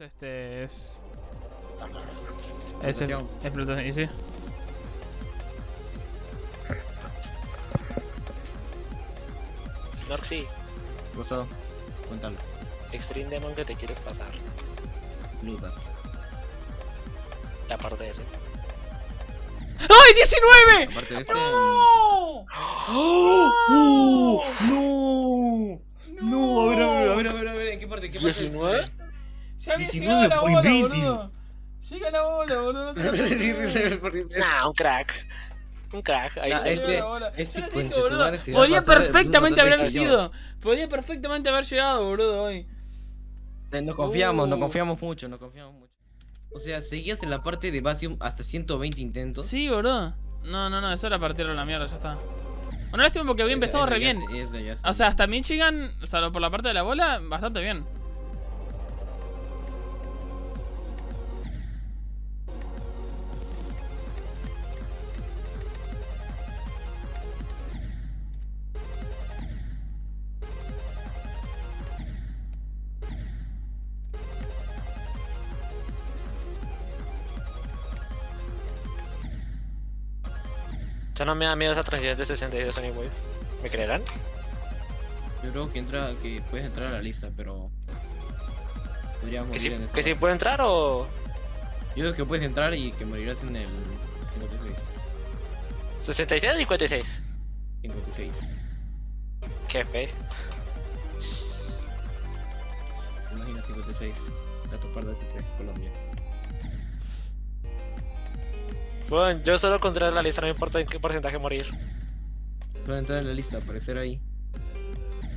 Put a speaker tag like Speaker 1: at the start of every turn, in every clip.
Speaker 1: Este es. Es, Bluetooth, ¿y sí?
Speaker 2: Norxy,
Speaker 3: Ruso, cuéntalo.
Speaker 2: Extreme Demon que te quieres pasar.
Speaker 3: Blue Dot.
Speaker 2: Y aparte de ese.
Speaker 1: ¡Ay, 19!
Speaker 3: Aparte de ese.
Speaker 1: ¡No!
Speaker 3: ¡Oh! ¡No! No, a ver, a ver, a ver, a ver, a ver, ¿en qué parte?
Speaker 2: 19?
Speaker 1: Ya había
Speaker 3: 19
Speaker 1: llegado la bola,
Speaker 3: imbécil.
Speaker 1: boludo. Llega la bola, boludo. no te-
Speaker 2: Nah, un crack. Un crack. Ahí
Speaker 3: Nah,
Speaker 2: está.
Speaker 3: este-
Speaker 1: la bola.
Speaker 3: este
Speaker 1: les dije, boludo,
Speaker 3: a
Speaker 1: Podía perfectamente haber sido. Podía perfectamente haber llegado, boludo, hoy.
Speaker 3: No confiamos, no
Speaker 1: Uh.
Speaker 3: confiamos mucho, no confiamos mucho. O sea, seguías en la parte de Basium hasta 120 intentos.
Speaker 1: Sí, boludo. No, no, no, eso era partirlo a la mierda, ya está. Bueno, lástima porque había empezado re
Speaker 3: ya
Speaker 1: bien.
Speaker 3: sé, esa ya sé.
Speaker 1: O sea, hasta Michigan, salvo por la parte de la bola, bastante bien.
Speaker 2: Ya no me da miedo esa transición de 62 Sonic Wave. ¿Me creerán?
Speaker 3: Yo creo que entra, que puedes entrar a la lista, pero podrías
Speaker 2: ¿Que
Speaker 3: morir
Speaker 2: sí,
Speaker 3: en esa
Speaker 2: que
Speaker 3: parte.
Speaker 2: puedo entrar o...?
Speaker 3: Yo creo que puedes entrar y que morirás en el 56.
Speaker 2: 66 o 56.
Speaker 3: 56.
Speaker 2: Qué fe.
Speaker 3: Imagina 56. Gato Pardo S3, Colombia.
Speaker 2: Bueno, yo solo contra la lista, no me importa en qué porcentaje morir.
Speaker 3: Puedes entrar en la lista, aparecer ahí.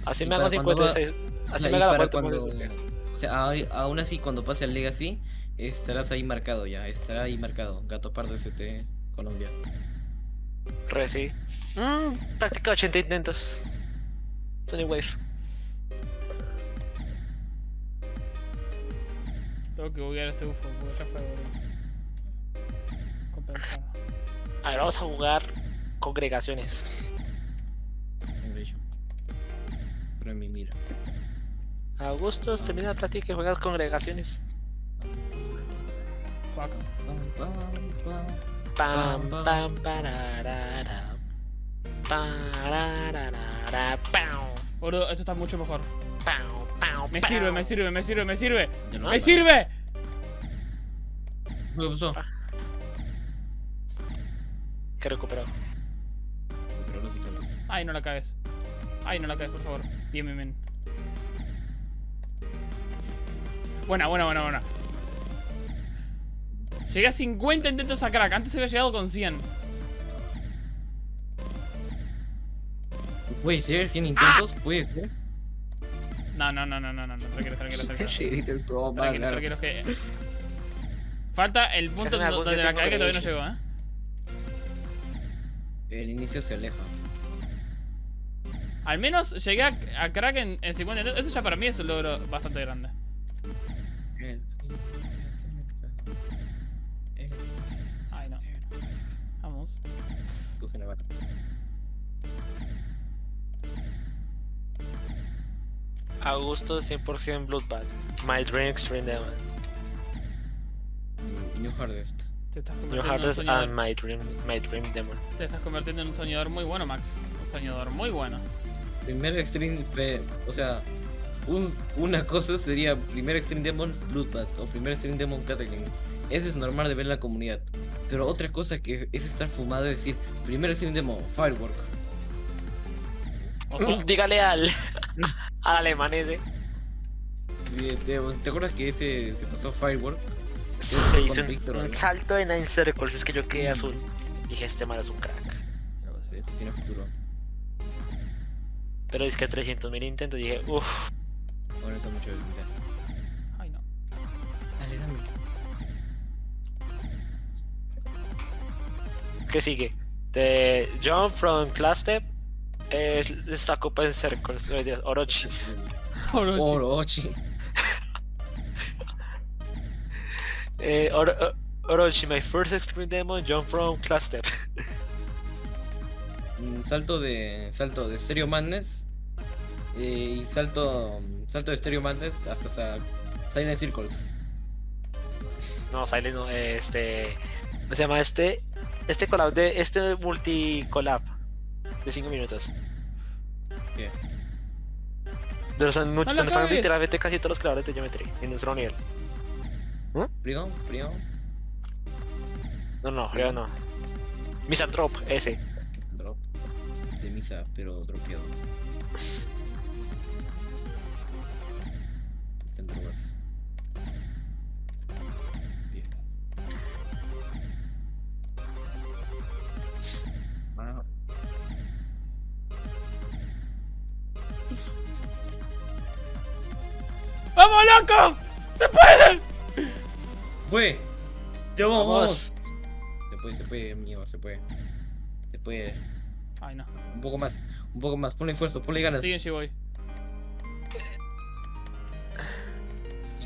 Speaker 2: Así
Speaker 3: Y
Speaker 2: me hago
Speaker 3: para cuando va-
Speaker 2: 56. Así
Speaker 3: O sea,
Speaker 2: me haga la
Speaker 3: para
Speaker 2: vuelta.
Speaker 3: cuando-
Speaker 2: pues,
Speaker 3: O sea, aún así cuando pase al Legacy, estarás ahí marcado ya, estará ahí marcado. Gato Pardo ST, Colombia.
Speaker 2: Re, sí. Mmm, práctica 80 intentos. Sonic Wave.
Speaker 1: Tengo que buguear este UFO, porque ya fue, boludo. Compensar.
Speaker 2: A ver, vamos a jugar congregaciones.
Speaker 3: Pero en mi mira.
Speaker 2: Augustos, termina la práctica y juegas congregaciones. Pam, pam, pararara. Pararara, pam,
Speaker 1: Boludo, esto está mucho mejor.
Speaker 2: pam, pam,
Speaker 1: Me
Speaker 2: pam.
Speaker 1: sirve, me sirve, me sirve, me sirve. ¡Me sirve!
Speaker 3: ¿Qué pasó?
Speaker 2: Que recuperó.
Speaker 3: Pero los intentos.
Speaker 1: Ay, no la cagues. Ay, no la cagues, por favor. Bien, bien, bien. Buena, buena, buena, buena. Llegué a 50 intentos a crack. Antes había llegado con 100.
Speaker 3: ¿Puede ser? ¿100 intentos? ¿Puede ser?
Speaker 1: No, no, no, no, no, no. no. Tranquilo, tranquilo, tranquilo. Tranquilo,
Speaker 3: claro.
Speaker 1: tranquilo, que... Falta el punto donde la cagué que todavía no llegó, ¿eh?
Speaker 3: El inicio se aleja.
Speaker 1: Al menos llegué a, a crack en, en 50 intentos. Eso ya para mí es un logro bastante grande. Ay, no. Vamos.
Speaker 3: Coge la bata.
Speaker 2: Augustos 100% Bloodbath. My Dream Extreme Demon.
Speaker 3: New Hardest.
Speaker 1: Te estás
Speaker 2: New
Speaker 1: convirtiendo en un
Speaker 2: Hardest
Speaker 1: soñador.
Speaker 2: and My Dream, My Dream Demon.
Speaker 1: Te estás convirtiendo en un soñador muy bueno, Max. Un soñador muy bueno.
Speaker 3: Primer Extreme. pre- O sea, un- una cosa sería primer Extreme Demon Bloodbath o primer Extreme Demon Cataclysm. Eso es normal de ver en la comunidad. Pero otra cosa que es estar fumado es decir, primer Extreme Demon Firework.
Speaker 1: O sea,
Speaker 2: Dígale al, al alemán ese.
Speaker 3: ¿Te, te, te acuerdas que ese se pasó Firework?
Speaker 2: Se hizo un,
Speaker 3: Víctor,
Speaker 2: un
Speaker 3: ¿no?
Speaker 2: salto de Nine Circles. Es que yo quedé azul. Dije, este man es un crack.
Speaker 3: Pero ese- ese tiene futuro.
Speaker 2: Pero es que 300.000 intentos. Dije, uff.
Speaker 3: Ahora está mucho de.
Speaker 1: Ay, no.
Speaker 3: Dale, dame.
Speaker 2: ¿Qué sigue? De John from Class Step. Es esta copa en Circles. Orochi.
Speaker 1: Orochi.
Speaker 3: Orochi.
Speaker 2: Eh, Oro- Orochi, my first extreme demon. John from Class Step.
Speaker 3: Mm, Salto de. Salto de Stereo Madness. eh, y salto salto de Stereo Madness hasta, hasta Silent Circles.
Speaker 2: No, Silent no, eh, este. ¿Cómo se llama este? Este collab de. Este multi collab de 5 minutos.
Speaker 3: ¿Qué?
Speaker 2: De los, donde están literalmente casi todos los creadores de Geometry en nuestro nivel.
Speaker 3: Freedom, Freedom.
Speaker 2: No, no, creo no. Misanthrope, ese.
Speaker 3: Drop. De misa, pero dropeado. Bien. Ah,
Speaker 1: ¡Vamos, loco! ¡Se puede!
Speaker 3: ¡Fue! ¡Ya vamos!
Speaker 2: Vamos.
Speaker 3: Se puede, se puede, amigo, se puede. Se puede.
Speaker 1: Ay, no.
Speaker 3: Un poco más, un poco más. Ponle esfuerzo, ponle ganas.
Speaker 1: Siguen G-Boy.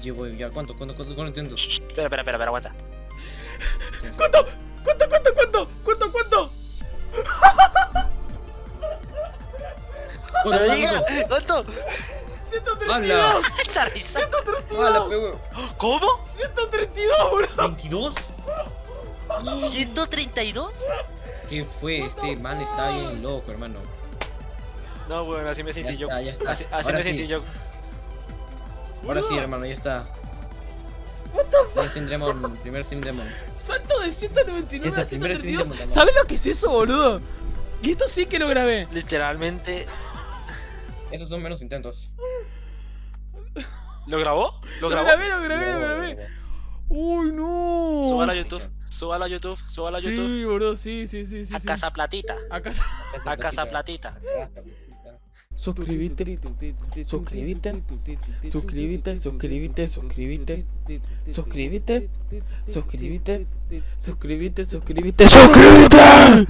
Speaker 3: Yo voy, ya, ¿cuánto? ¿Cuánto? ¿Cuánto? ¿Cuánto intento?
Speaker 2: Espera, espera, espera, espera, aguanta.
Speaker 1: ¿Cuánto? ¿Cuánto, cuánto, cuánto? ¿Cuánto, cuánto?
Speaker 3: ¿Cuánto?
Speaker 2: ¡Pero diga!
Speaker 3: ¿Cuánto?
Speaker 2: ¿Cuánto?
Speaker 1: 132.
Speaker 2: ¡Esa risa!
Speaker 3: ¡Hala, pego!
Speaker 2: ¿Cómo?
Speaker 1: 132, bro.
Speaker 3: ¿22?
Speaker 2: ¿132?
Speaker 3: ¿Qué fue? Este man está bien loco, hermano.
Speaker 2: No, bueno, así me
Speaker 3: Ya
Speaker 2: sentí yo.
Speaker 3: está, ya está.
Speaker 2: Así, así
Speaker 3: Ahora
Speaker 2: me
Speaker 3: sí.
Speaker 2: sentí yo.
Speaker 3: Ahora sí, hermano, ya está.
Speaker 1: What the fuck?
Speaker 3: Primer Sin Demon, primer Sin Demon.
Speaker 1: Salto de 199
Speaker 3: Esa
Speaker 1: a
Speaker 3: primera sí
Speaker 1: 132.
Speaker 3: te mataba.
Speaker 1: ¿Sabes lo que es eso, boludo? Y esto sí que lo grabé.
Speaker 2: Literalmente.
Speaker 3: Esos son menos intentos.
Speaker 2: ¿Lo grabó? ¿Lo
Speaker 1: grabé, lo grabé, lo grabé. Uy, no.
Speaker 2: Súbalo a YouTube. Súbalo a YouTube. Súbalo a YouTube.
Speaker 1: Sí, boludo, sí, sí, sí, sí.
Speaker 2: A
Speaker 1: sí.
Speaker 2: Casa Platita.
Speaker 1: A casa.
Speaker 2: A Casa Platita.
Speaker 1: Suscríbete, suscríbete, suscríbete, suscríbete, suscríbete, suscríbete, suscríbete, suscríbete, suscríbete, suscríbete.